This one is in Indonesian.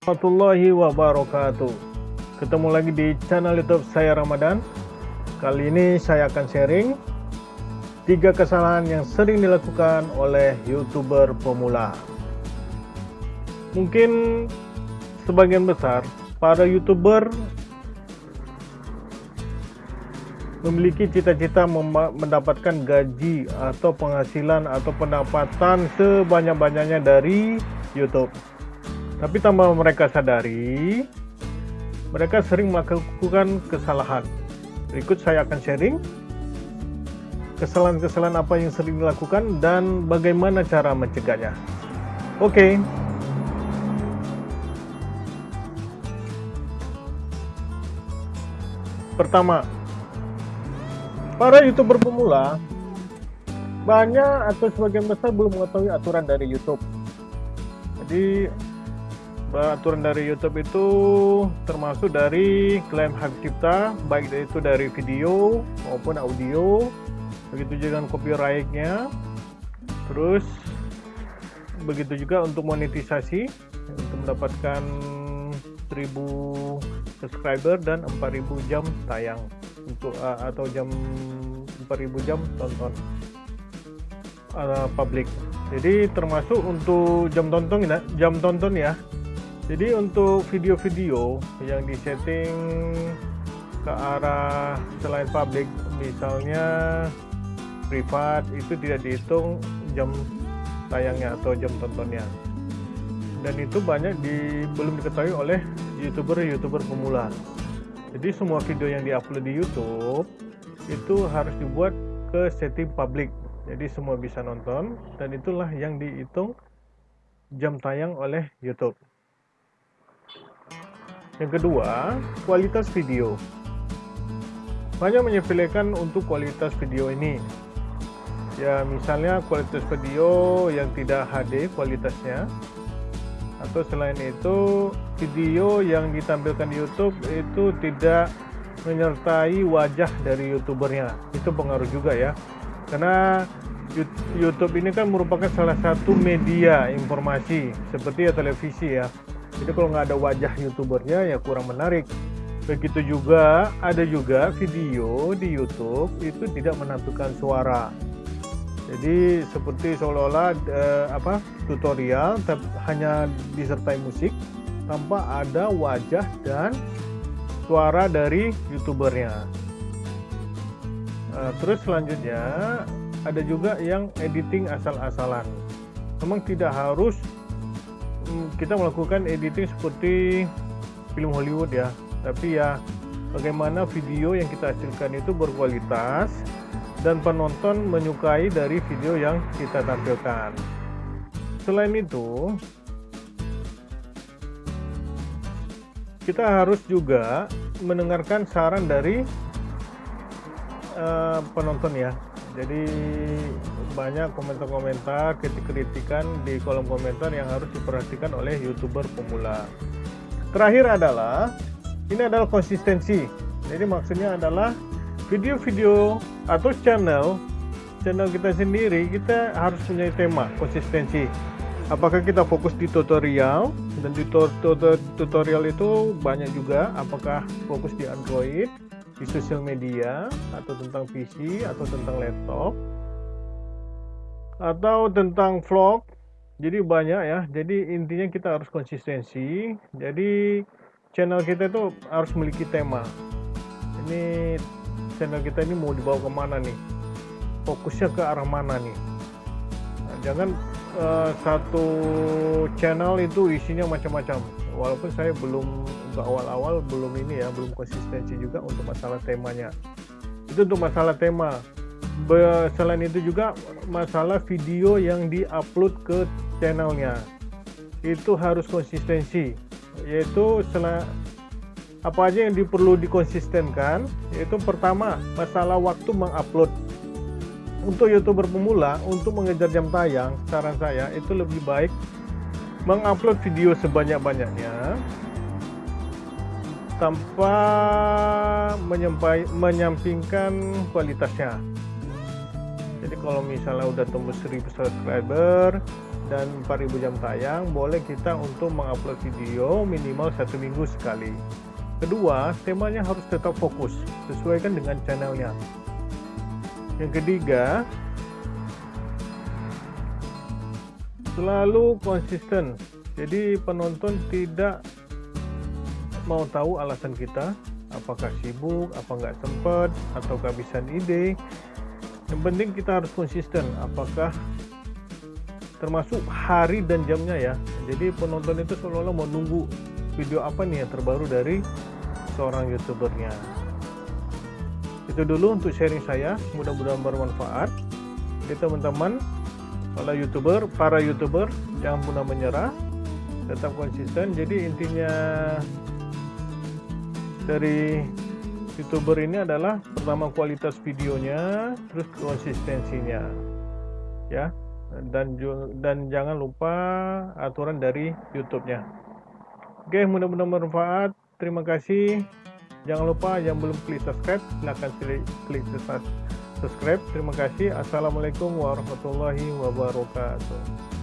warahmatullahi wabarakatuh. Ketemu lagi di channel youtube saya Ramadan. Kali ini saya akan sharing Tiga kesalahan yang sering dilakukan oleh youtuber pemula. Mungkin sebagian besar para youtuber memiliki cita-cita mendapatkan gaji atau penghasilan atau pendapatan sebanyak-banyaknya dari YouTube. Tapi tanpa mereka sadari, mereka sering melakukan kesalahan. Berikut saya akan sharing kesalahan-kesalahan apa yang sering dilakukan dan bagaimana cara mencegahnya. Oke. Okay. Pertama, para youtuber pemula banyak atau sebagian besar belum mengetahui aturan dari YouTube. Jadi aturan dari YouTube itu termasuk dari klaim hak cipta baik itu dari video maupun audio. Begitu juga dengan copyrightnya. Terus begitu juga untuk monetisasi untuk mendapatkan 1000 subscriber dan 4000 jam tayang. Untuk uh, atau jam 4000 jam tonton uh, publik. Jadi termasuk untuk jam tonton jam tonton ya jadi untuk video-video yang disetting ke arah selain publik misalnya privat itu tidak dihitung jam tayangnya atau jam tontonnya. Dan itu banyak di belum diketahui oleh youtuber-youtuber pemula. Jadi semua video yang diupload di YouTube itu harus dibuat ke setting publik jadi semua bisa nonton dan itulah yang dihitung jam tayang oleh YouTube yang kedua, kualitas video. Banyak menyepelekan untuk kualitas video ini. Ya, misalnya kualitas video yang tidak HD kualitasnya. Atau selain itu, video yang ditampilkan di YouTube itu tidak menyertai wajah dari youtubernya. Itu pengaruh juga ya. Karena YouTube ini kan merupakan salah satu media informasi seperti ya televisi ya jadi kalau nggak ada wajah youtubernya ya kurang menarik. Begitu juga ada juga video di YouTube itu tidak menampilkan suara. Jadi seperti seolah-olah eh, apa tutorial hanya disertai musik tanpa ada wajah dan suara dari youtubernya. Eh, terus selanjutnya ada juga yang editing asal-asalan. Memang tidak harus kita melakukan editing seperti film Hollywood ya. Tapi ya bagaimana video yang kita hasilkan itu berkualitas dan penonton menyukai dari video yang kita tampilkan. Selain itu kita harus juga mendengarkan saran dari uh, penonton ya jadi banyak komentar-komentar kritik-kritikan di kolom komentar yang harus diperhatikan oleh youtuber pemula. Terakhir adalah ini adalah konsistensi. Jadi maksudnya adalah video-video atau channel channel kita sendiri kita harus punya tema konsistensi. Apakah kita fokus di tutorial? Dan di tutorial itu banyak juga apakah fokus di Android di sosial media atau tentang PC atau tentang laptop atau tentang vlog. Jadi banyak ya. Jadi intinya kita harus konsistensi. Jadi channel kita itu harus memiliki tema. Ini channel kita ini mau dibawa ke mana nih? Fokusnya ke arah mana nih? Nah, jangan uh, satu channel itu isinya macam-macam. Walaupun saya belum untuk awal-awal belum ini ya belum konsistensi juga untuk masalah temanya. Itu untuk masalah tema. Selain itu juga masalah video yang diupload ke channelnya. Itu harus konsistensi. Yaitu setelah apa aja yang perlu dikonsistenkan yaitu pertama masalah waktu mengupload untuk youtuber pemula untuk mengejar jam tayang saran saya itu lebih baik mengupload video sebanyak-banyaknya tanpa menyampai, menyampingkan kualitasnya. Jadi kalau misalnya udah tembus 1000 subscriber dan 4000 jam tayang boleh kita untuk mengupload video minimal satu minggu sekali. Kedua temanya harus tetap fokus sesuaikan dengan channelnya yang ketiga selalu konsisten. Jadi penonton tidak mau tahu alasan kita apakah sibuk apa nggak sempat atau kehabisan ide. Yang penting kita harus konsisten apakah termasuk hari dan jamnya ya. Jadi penonton itu seolah-olah mau nunggu video apa nih yang terbaru dari seorang youtubernya itu dulu untuk sharing saya mudah-mudahan bermanfaat jadi teman-teman para youtuber para youtuber jangan mudah menyerah tetap konsisten jadi intinya dari youtuber ini adalah pertama kualitas videonya terus konsistensinya ya dan dan jangan lupa aturan dari YouTube-nya. Oke, mudah-mudahan bermanfaat. Terima kasih. Jangan lupa yang belum klik subscribe, silahkan klik subscribe. Terima kasih. Assalamualaikum warahmatullahi wabarakatuh.